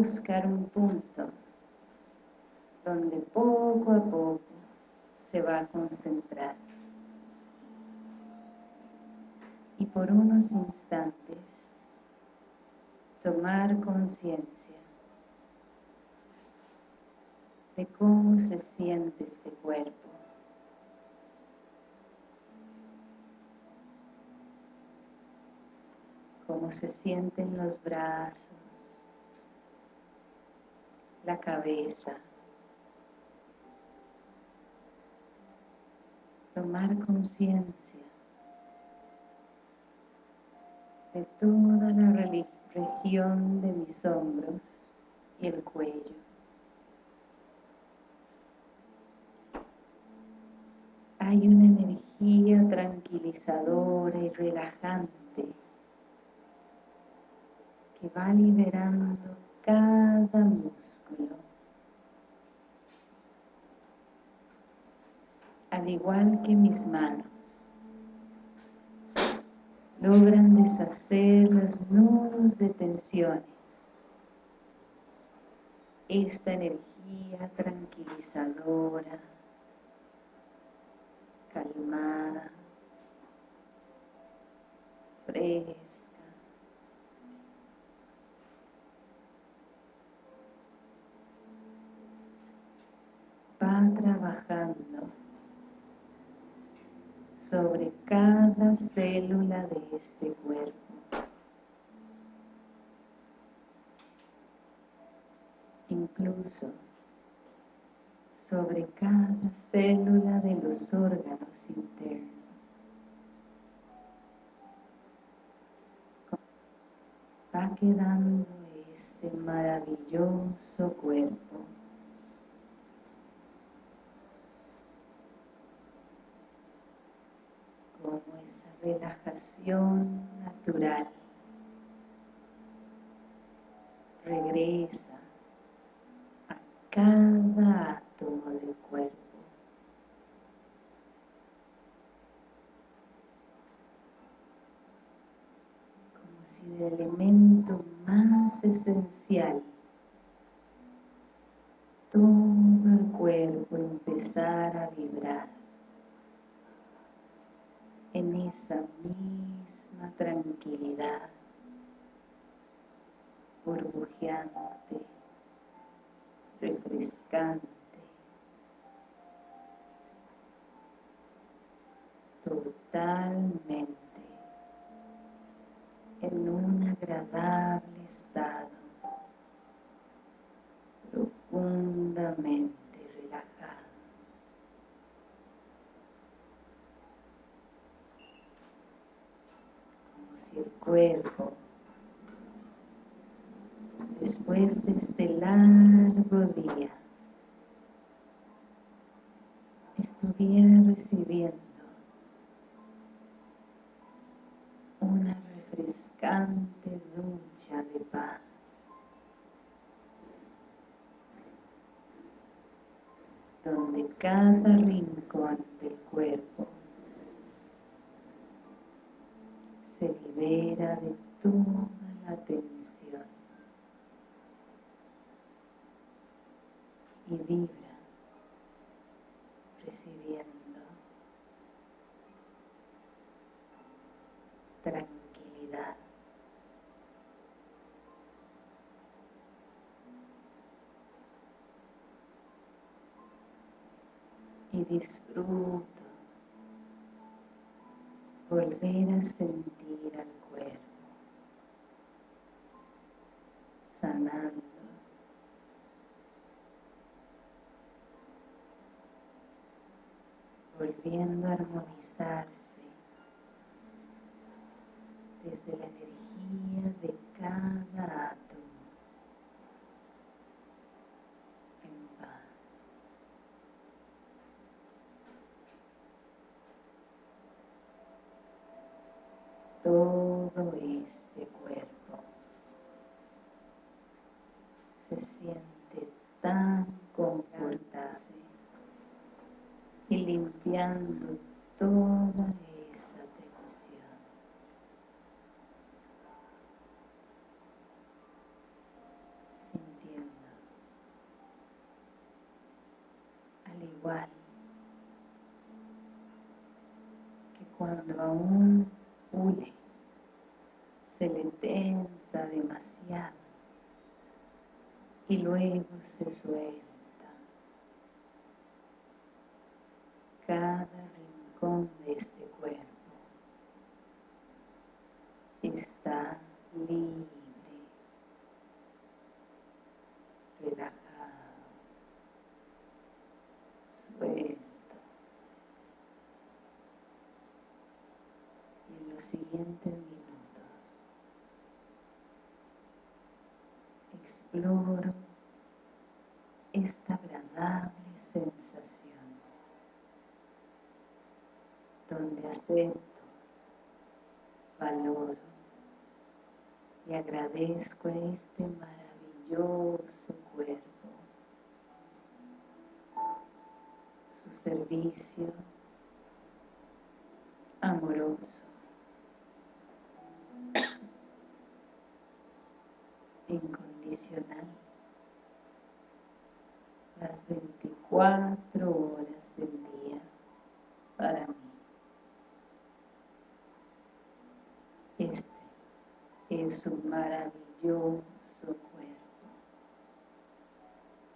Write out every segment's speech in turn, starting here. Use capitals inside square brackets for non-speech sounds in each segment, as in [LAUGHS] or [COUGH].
buscar un punto donde poco a poco se va a concentrar. Y por unos instantes tomar conciencia de cómo se siente este cuerpo. Cómo se sienten los brazos, la cabeza. Tomar conciencia de toda la región de mis hombros y el cuello. hay una energía tranquilizadora y relajante que va liberando cada músculo. Al igual que mis manos, logran deshacer los nudos de tensiones. Esta energía tranquilizadora calmada, fresca. Va trabajando sobre cada célula de este cuerpo. Incluso sobre cada célula de los órganos internos. Va quedando este maravilloso cuerpo. Como esa relajación natural regresa a cada todo el cuerpo. Como si el elemento más esencial, todo el cuerpo empezara a vibrar esa misma tranquilidad, burbujeante, refrescante, totalmente en un agradable estado, profundamente relajado. Como si cuerpo, después de este largo día, estuviera recibiendo una refrescante ducha de paz. donde cada rincón del cuerpo se libera de toda la tensión y vibra recibiendo tranquilidad. Y disfruto volver a sentir al cuerpo, sanando. volviendo a armonizarse desde la toda esa tensión. Sintiendo, al igual que cuando aún un se le tensa demasiado y luego se suelta. Los siguientes minutos. Exploro esta agradable sensación donde acepto, valoro y agradezco a este maravilloso cuerpo su servicio amoroso las 24 horas del día para mí. Este es un maravilloso cuerpo,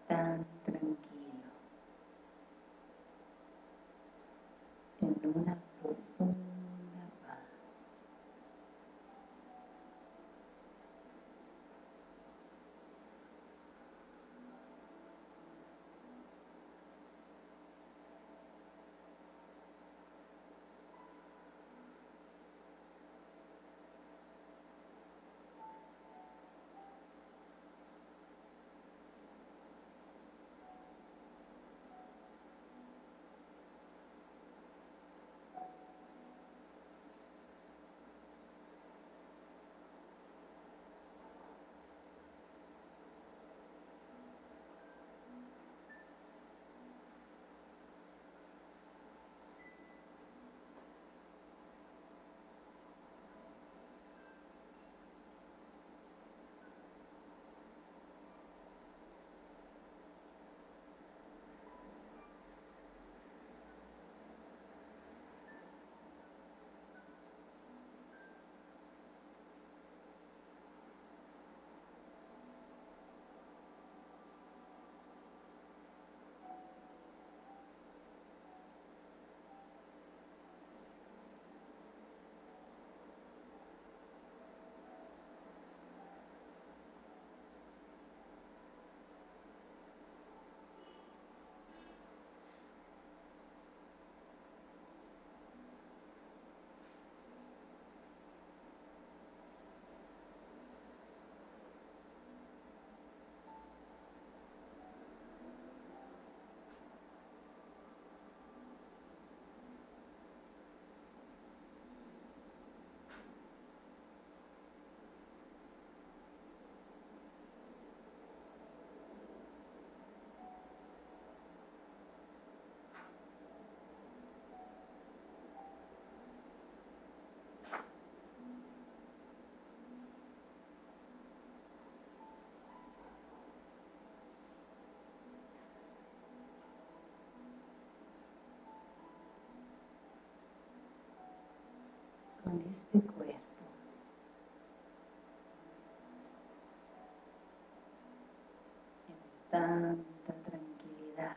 tan tranquilo, en una con este cuerpo. En tanta tranquilidad.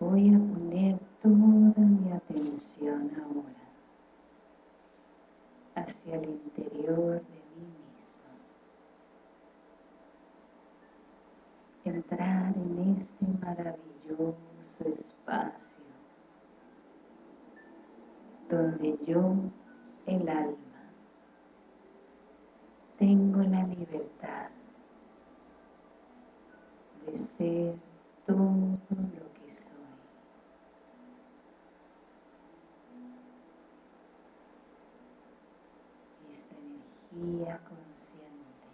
Voy a poner toda mi atención ahora hacia el interior de mí mismo. Entrar en este maravilloso espacio donde yo, el alma, tengo la libertad de ser todo lo que soy. Esta energía consciente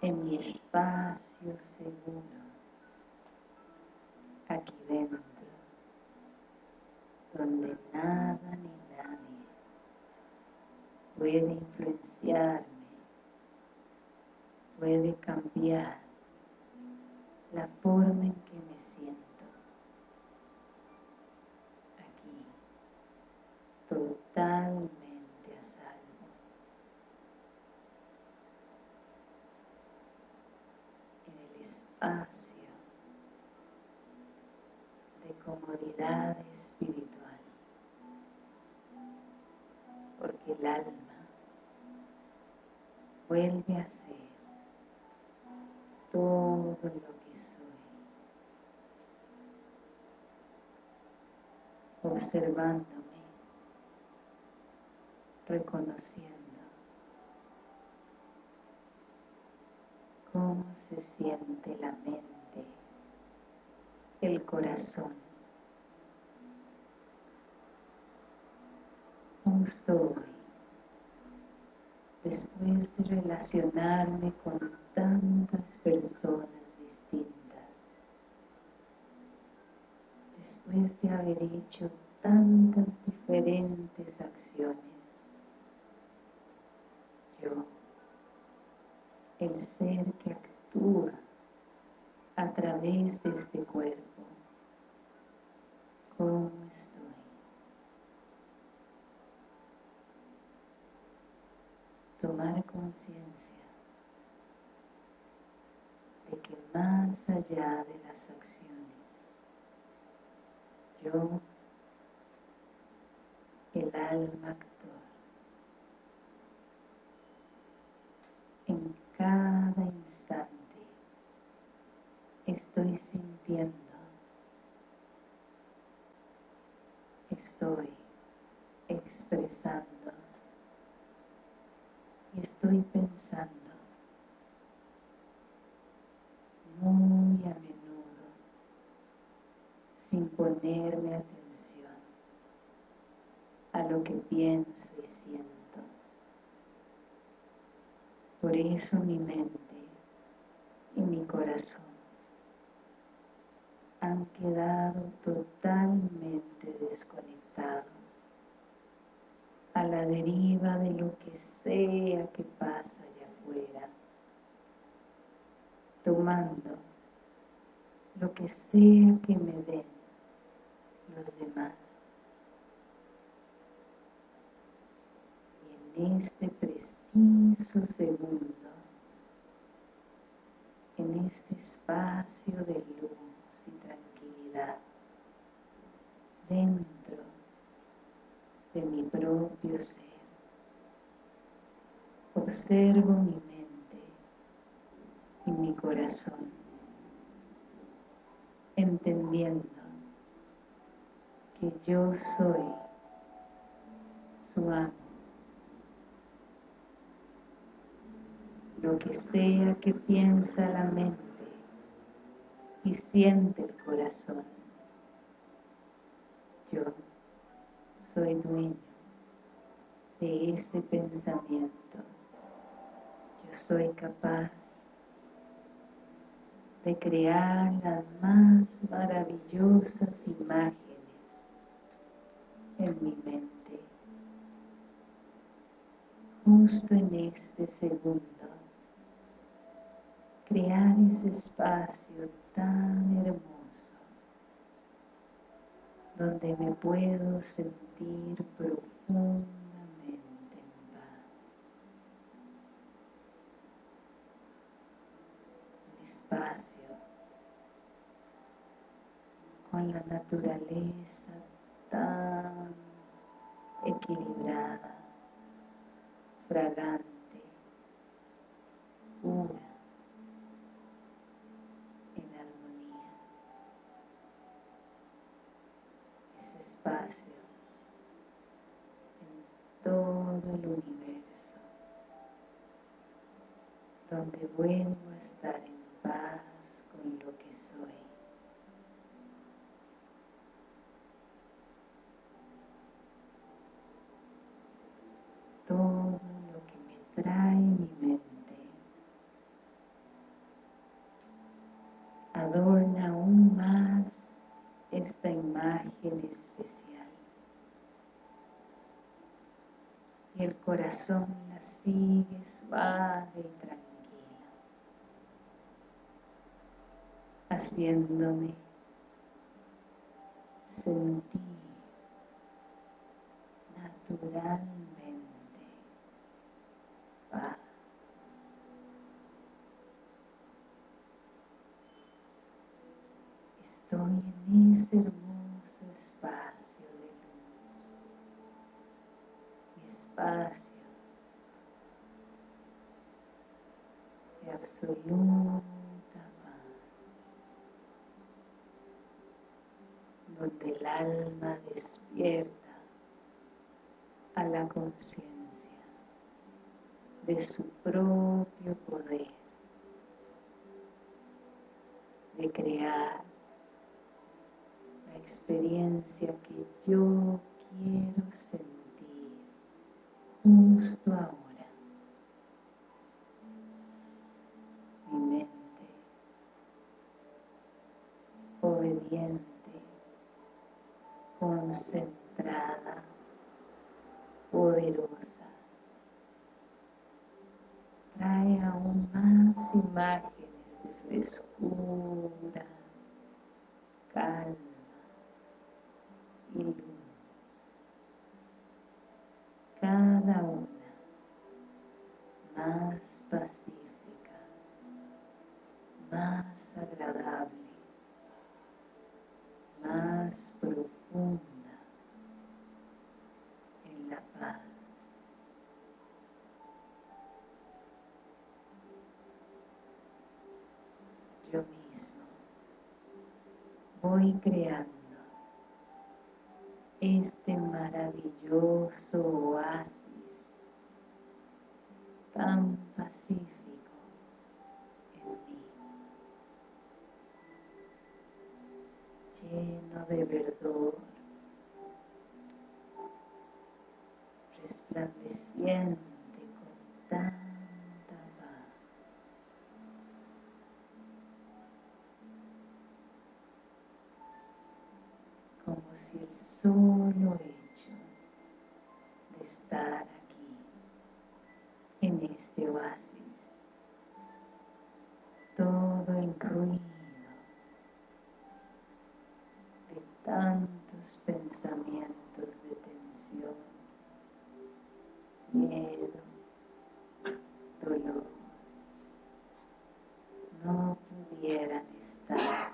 en mi espacio seguro nada ni nadie. Puede influenciarme puede cambiar la forma en observándome, reconociendo cómo se siente la mente, el corazón, justo hoy después de relacionarme con tantas personas distintas, después de haber hecho tantas diferentes acciones, yo, el ser que actúa a través de este cuerpo, ¿cómo estoy? Tomar conciencia de que más allá de las acciones, yo, el alma actor, en cada instante estoy sintiendo, estoy expresando. Y estoy pensando muy a menudo sin ponerme atención lo que pienso y siento. Por eso mi mente y mi corazón han quedado totalmente desconectados a la deriva de lo que sea que pasa allá afuera, tomando lo que sea que me den los demás. Y este preciso segundo, en este espacio de luz y tranquilidad, dentro de mi propio ser. Observo mi mente y mi corazón, entendiendo que yo soy su amo. Lo que sea que piensa la mente y siente el corazón, yo soy dueño de este pensamiento. Yo soy capaz de crear las más maravillosas imágenes en mi mente. Justo en este segundo, crear ese espacio tan hermoso donde me puedo sentir profundamente en paz. Un espacio con la naturaleza tan equilibrada, fragante, y el corazón la sigue suave y tranquilo, haciéndome sentir natural. Espacio. De absoluta paz, donde el alma despierta a la conciencia de su propio poder de crear la experiencia que yo quiero sentir justo ahora. Mi mente obediente, concentrada, poderosa. Trae aún más imágenes de frescura, calma y luz. Cada una más pacífica, más agradable, más profunda en la paz. Yo mismo voy creando este maravilloso oasis tan pacífico en mí, lleno de verdor, resplandeciente con tanta paz. Como si el solo pensamientos de tensión, miedo, dolor, no pudieran estar,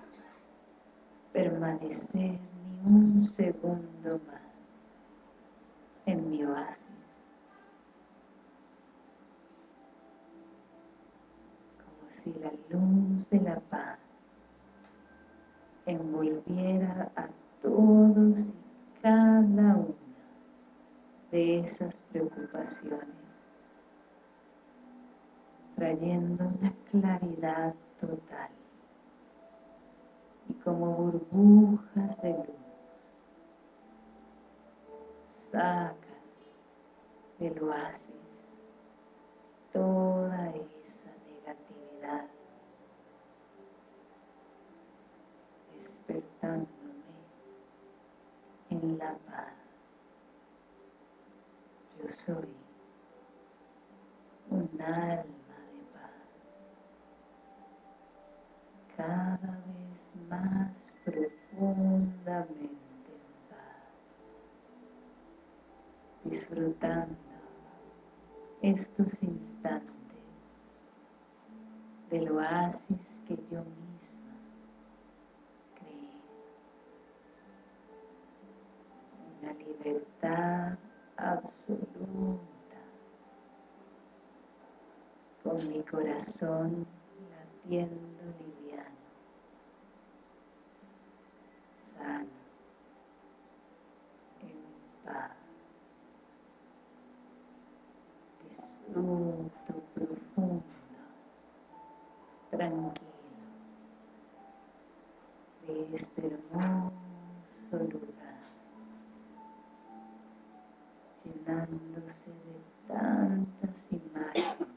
permanecer ni un segundo más en mi oasis. Como si la luz de la paz envolviera a todos y cada una de esas preocupaciones, trayendo una claridad total. Y como burbujas de luz sacan del oasis toda esa negatividad despertándome en la paz yo soy un alma de paz cada vez más profundamente en paz disfrutando estos instantes del oasis que yo misma creé. Una libertad absoluta. Con mi corazón latiendo liviano sano en paz. Disfruto profundo tranquilo de este hermoso llenándose de tantas imágenes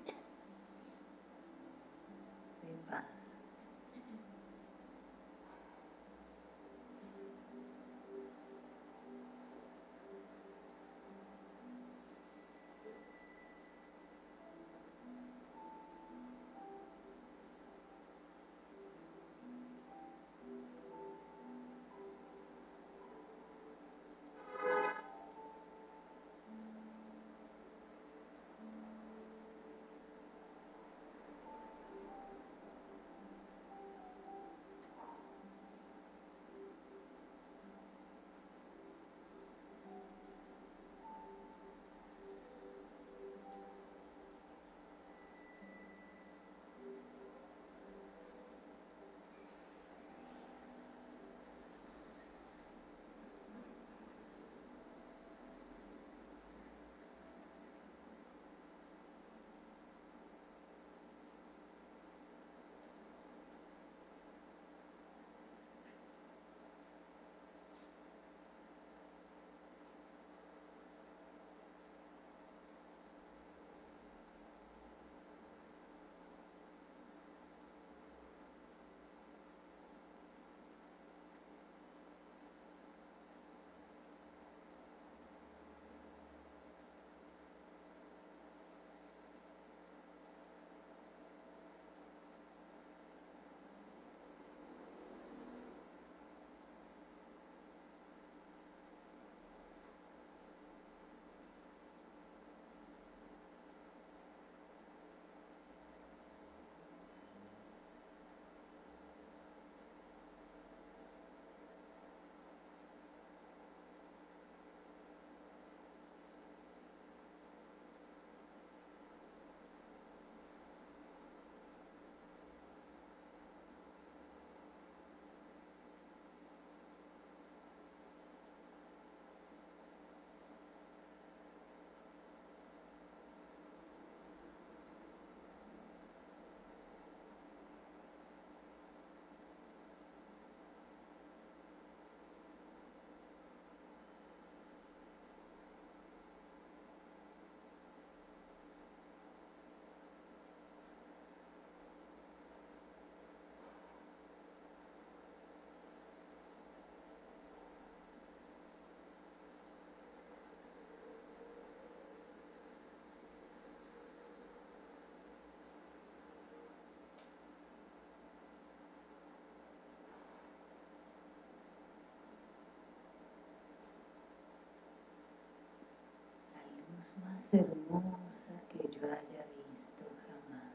más hermosa que yo haya visto jamás.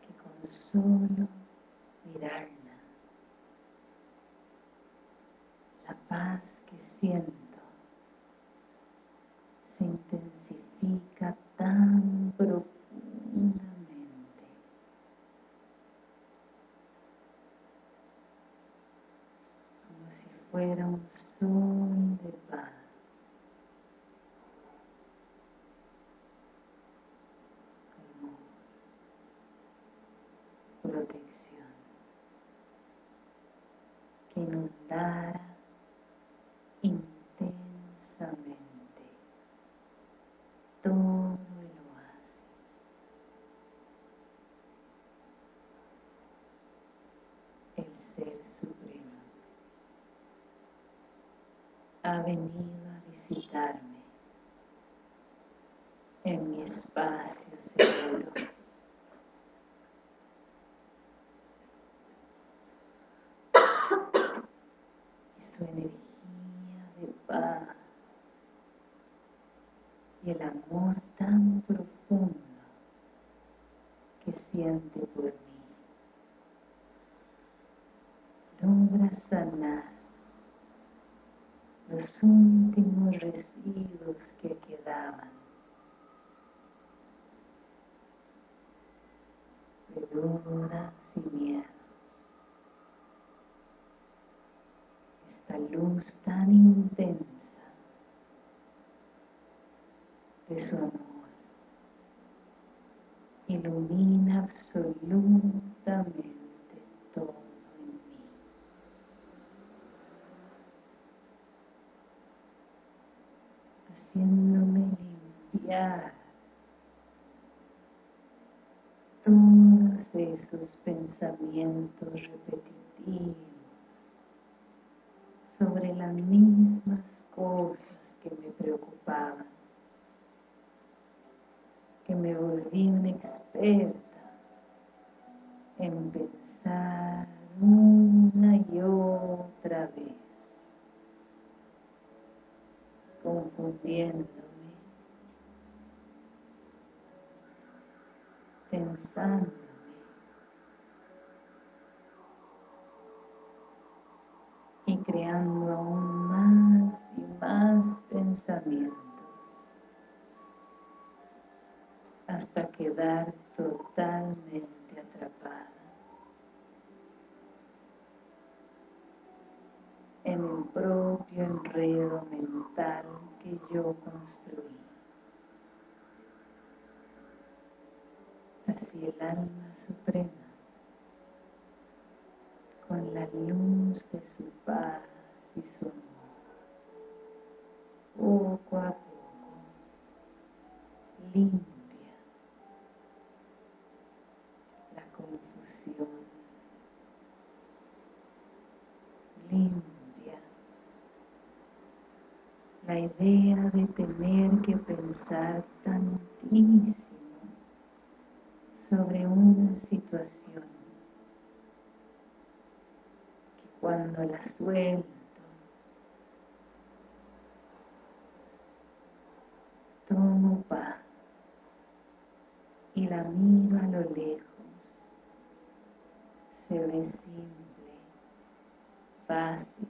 Que con solo mirarla, la paz que siento se intensifica tan profundamente como si fuera un sol de paz. como protección que inundara intensamente todo el oasis. El Ser Supremo ha venido a visitarme en mi espacio seguro. y su energía de paz y el amor tan profundo que siente por mí logra sanar los últimos residuos que quedaban de dudas y miedos. Esta luz tan intensa de su amor ilumina absolutamente todo en mí. Haciéndome limpiar todos esos pensamientos repetitivos sobre las mismas cosas que me preocupaban que me volví una experta en pensar una y otra vez, confundiéndome, pensándome, y creando aún más y más pensamientos hasta quedar totalmente atrapada en el propio enredo mental que yo construí. Así el alma suprema, con la luz de su paz y su amor, poco a poco, limpia limpia la idea de tener que pensar tantísimo sobre una situación que cuando la suelto tomo paz y la miro a lo lejos se ve simple, fácil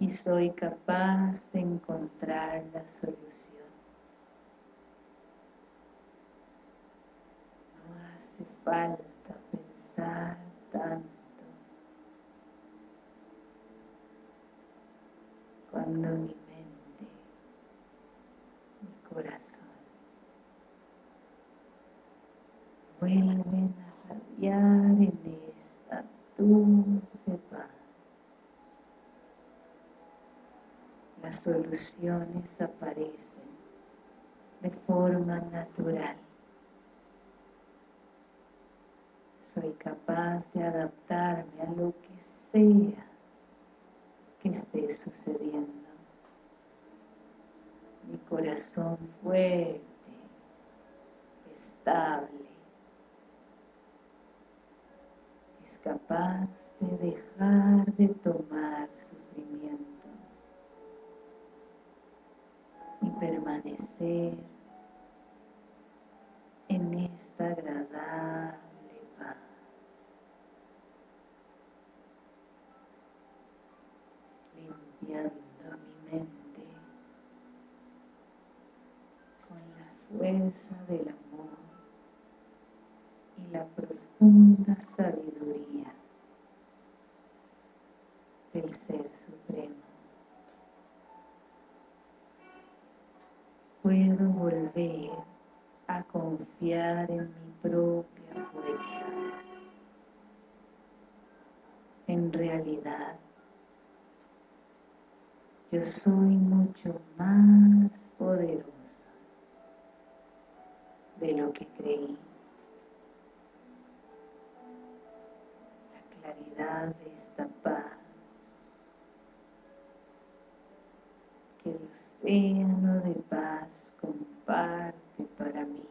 y soy capaz de encontrar la solución. No hace falta pensar tanto. Cuando mi mente, mi corazón vuelven a radiar en esta dulce paz. Las soluciones aparecen de forma natural. Soy capaz de adaptarme a lo que sea que esté sucediendo. Mi corazón fuerte, estable, capaz de dejar de tomar sufrimiento permanecer en esta agradable paz. Mi mente con la fuerza del amor y la profunda sabiduría del Ser Supremo. Puedo volver a confiar en mi propia fuerza. En realidad, yo soy mucho más poderosa de lo que creí. La claridad de esta paz que el océano de paz comparte para mí.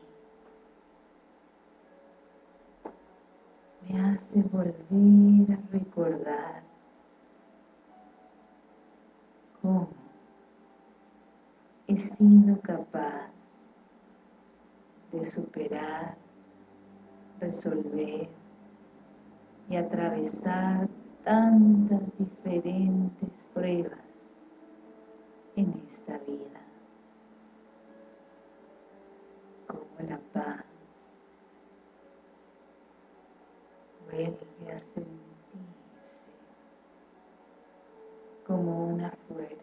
Me hace volver a recordar cómo he sido capaz de superar, resolver y atravesar tantas diferentes pruebas en esta vida. Como la paz vuelve a sentirse como una fuerza.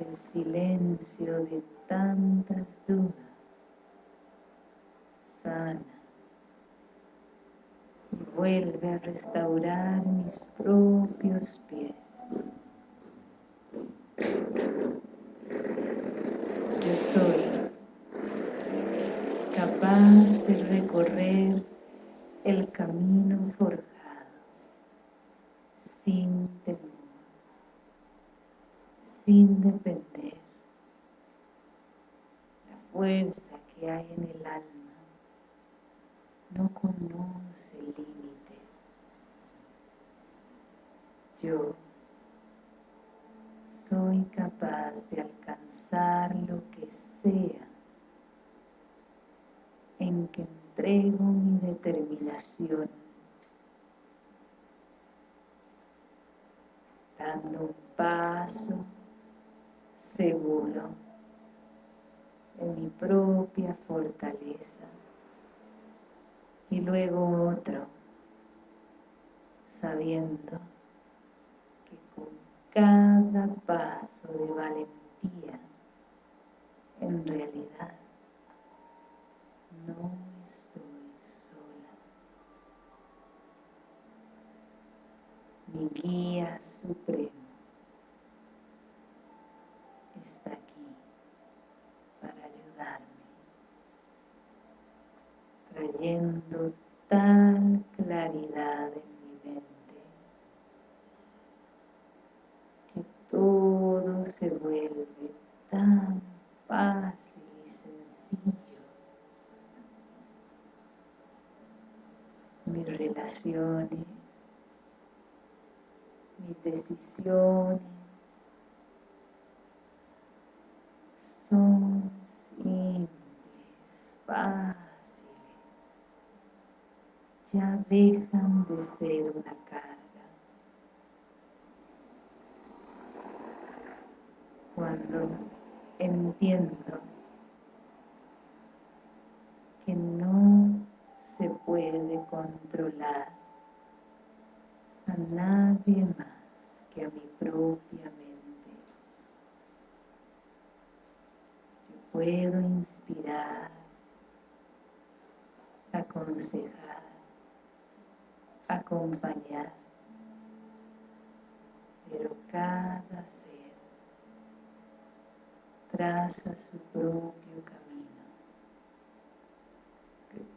El silencio de tantas dudas sana y vuelve a restaurar mis propios pies. Yo soy capaz de recorrer el camino sin depender. La fuerza que hay en el alma no conoce límites. Yo soy capaz de alcanzar lo que sea en que entrego mi determinación, dando un paso seguro en mi propia fortaleza y luego otro, sabiendo que con cada paso de valentía en realidad no estoy sola. Mi guía supremo está aquí para ayudarme, trayendo tal claridad en mi mente que todo se vuelve tan fácil y sencillo. Mis relaciones, mis decisiones ya dejan de ser una carga. Cuando entiendo que no se puede controlar a nadie más que a mi propia mente. Yo puedo inspirar, aconsejar, acompañar, pero cada ser traza su propio camino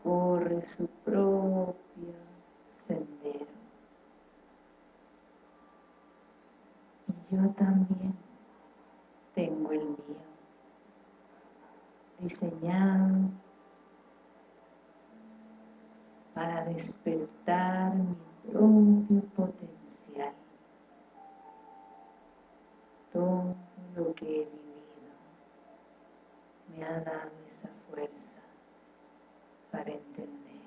corre su propio sendero. Y yo también tengo el mío, diseñado para despertar mi propio potencial. Todo lo que he vivido me ha dado esa fuerza para entender.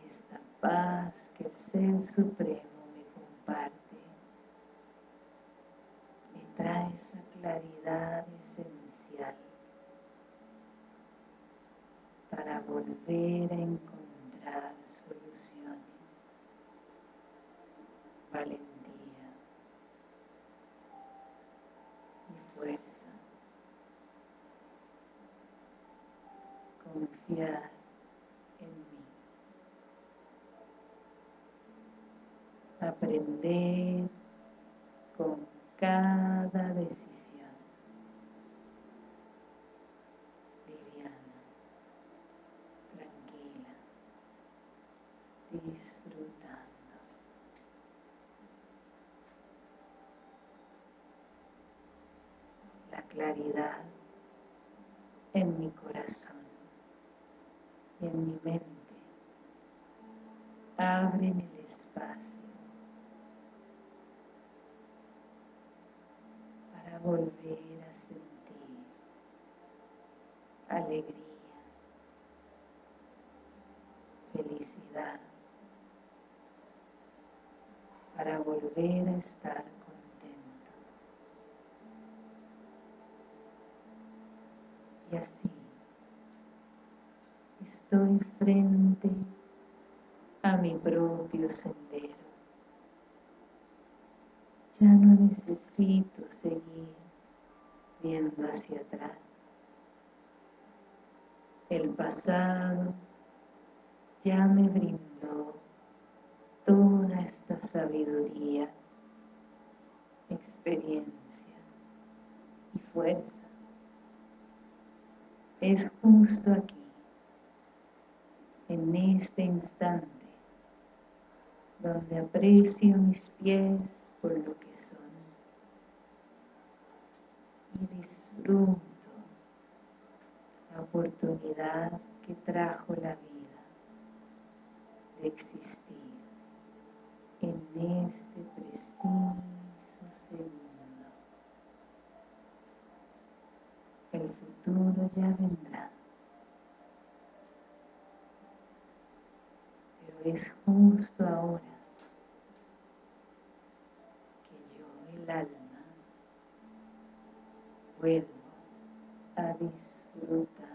Y esta paz que el Ser Supremo me comparte me trae esa claridad esencial para volver a encontrar soluciones, valentía y fuerza. En mí. Aprender con cada decisión. disfrutando. La claridad en mi corazón mente el espacio para volver a sentir alegría, felicidad, para volver a estar contento. Y así estoy frente a mi propio sendero. Ya no necesito seguir viendo hacia atrás. El pasado ya me brindó toda esta sabiduría, experiencia y fuerza. Es justo aquí, en este instante, donde aprecio mis pies por lo que son y disfruto la oportunidad que trajo la vida de existir en este preciso segundo. El futuro ya vendrá. Es justo ahora que yo, el alma, vuelvo a disfrutar.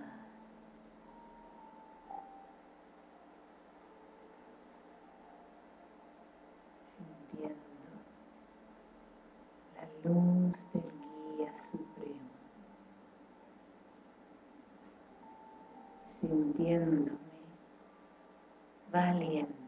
Luz del Guía Supremo, sintiéndome valiente,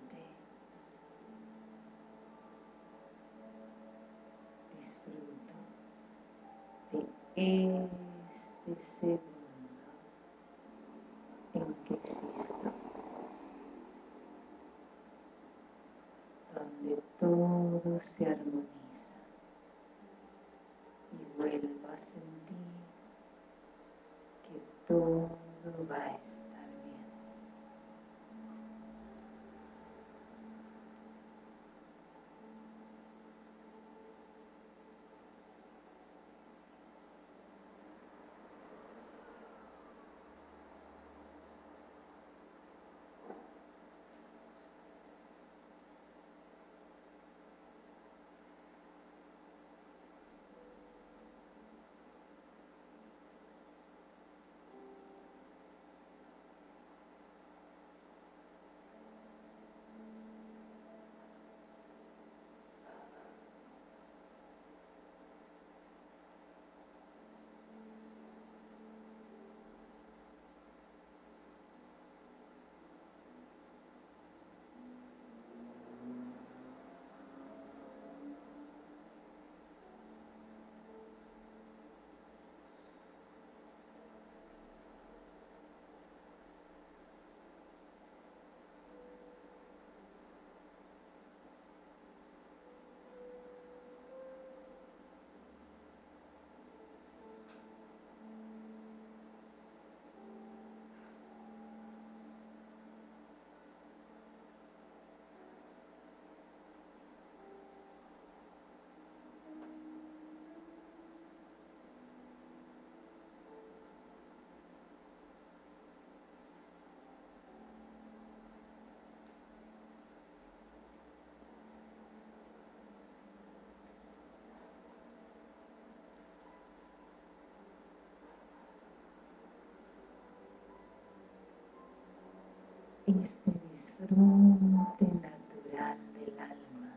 este disfrute natural del alma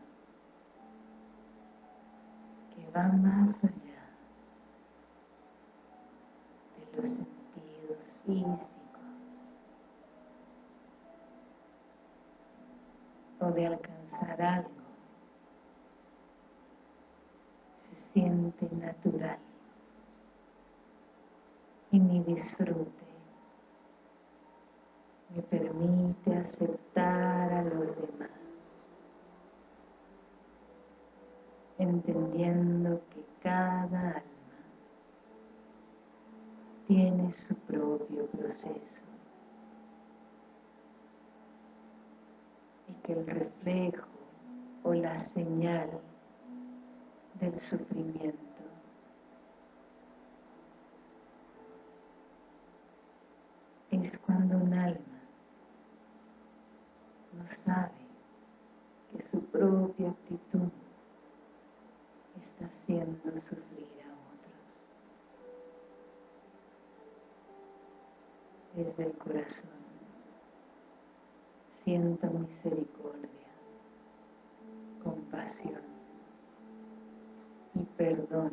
que va más allá de los sentidos físicos o de alcanzar algo se siente natural y mi disfrute me permite aceptar a los demás, entendiendo que cada alma tiene su propio proceso y que el reflejo o la señal del sufrimiento es cuando un alma no sabe que su propia actitud está haciendo sufrir a otros. Desde el corazón siento misericordia, compasión y perdón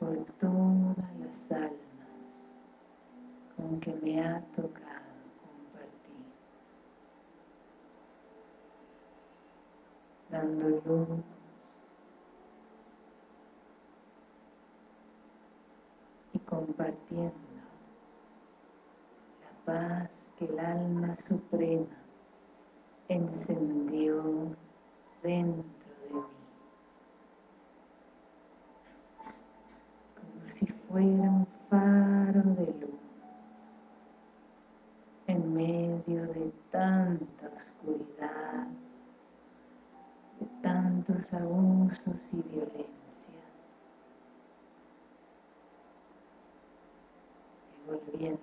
por todas las almas con que me ha tocado dando luz y compartiendo la paz que el alma suprema encendió dentro de mí. Como si fuera un faro de luz en medio de tanta oscuridad tantos abusos y violencia, devolviendo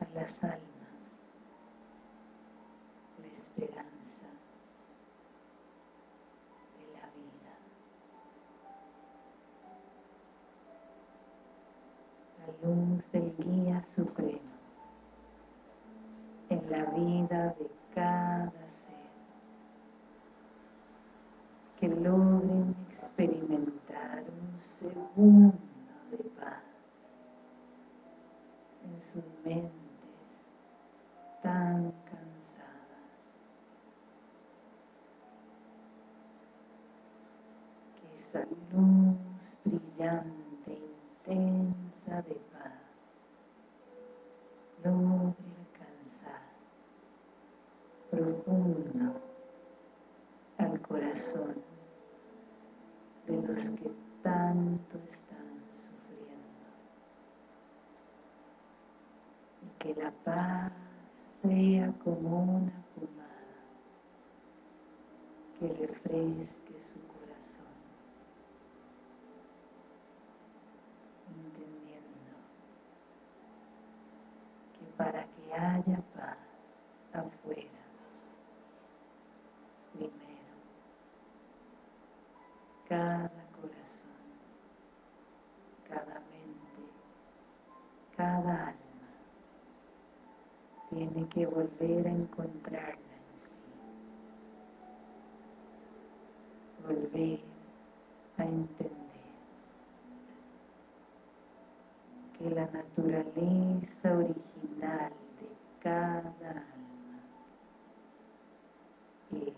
a las almas la esperanza de la vida, la luz del guía supremo en la vida de cada ser, que logren experimentar un que la paz sea como una pomada que refresque su corazón entendiendo que para que haya paz afuera primero cada corazón, cada mente, cada alma tiene que volver a encontrarla en sí, volver a entender que la naturaleza original de cada alma es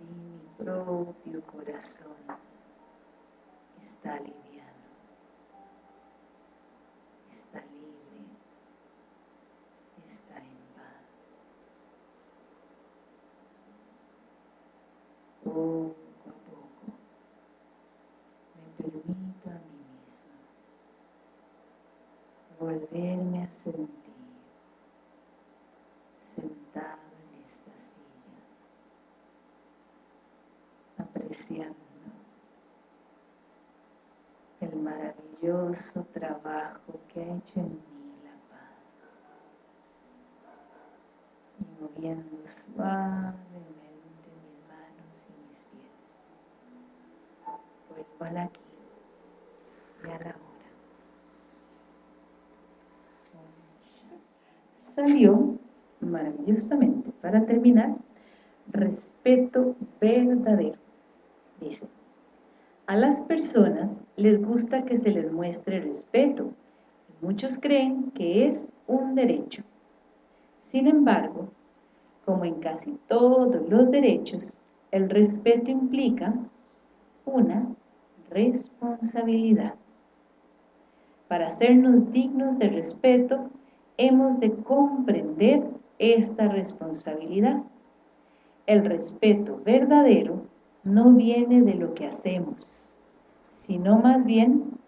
mi propio corazón está liviano, está libre, está en paz. Poco a poco me permito a mí mismo volverme a sentir sentado el maravilloso trabajo que ha hecho en mí la paz y moviendo suavemente mis manos y mis al aquí y a la hora. Salió maravillosamente. Para terminar, respeto verdadero. Dice, a las personas les gusta que se les muestre respeto. Muchos creen que es un derecho. Sin embargo, como en casi todos los derechos, el respeto implica una responsabilidad. Para hacernos dignos de respeto, hemos de comprender esta responsabilidad. El respeto verdadero no viene de lo que hacemos, sino más bien,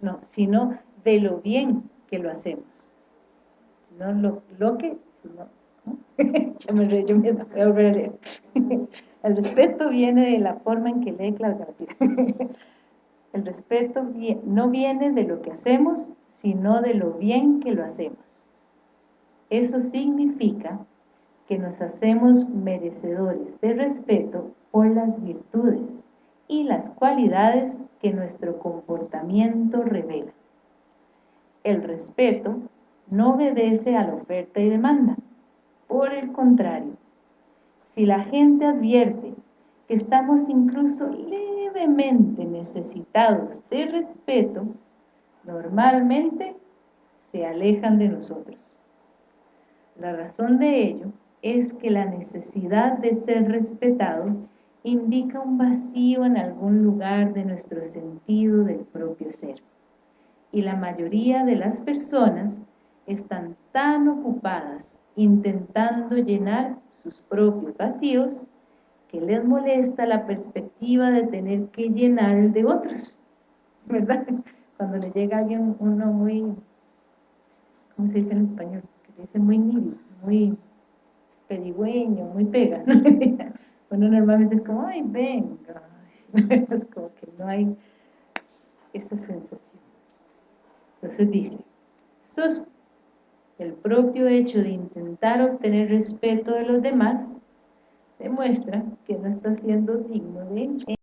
no, sino de lo bien que lo hacemos. Sino lo, lo que, El respeto viene de la forma en que lee Claudia. [LAUGHS] El respeto no viene de lo que hacemos, sino de lo bien que lo hacemos. Eso significa que nos hacemos merecedores de respeto por las virtudes y las cualidades que nuestro comportamiento revela. El respeto no obedece a la oferta y demanda. Por el contrario, si la gente advierte que estamos incluso levemente necesitados de respeto, normalmente se alejan de nosotros. La razón de ello es que la necesidad de ser respetado indica un vacío en algún lugar de nuestro sentido del propio ser. Y la mayoría de las personas están tan ocupadas intentando llenar sus propios vacíos que les molesta la perspectiva de tener que llenar el de otros, [LAUGHS] ¿verdad? Cuando le llega alguien, uno muy, ¿cómo se dice en español? Que dice muy nido, muy pedigüeño, muy pega. bueno, [LAUGHS] normalmente es como, ay, venga. [LAUGHS] es como que no hay esa sensación. Entonces dice, el propio hecho de intentar obtener respeto de los demás demuestra que no está siendo digno de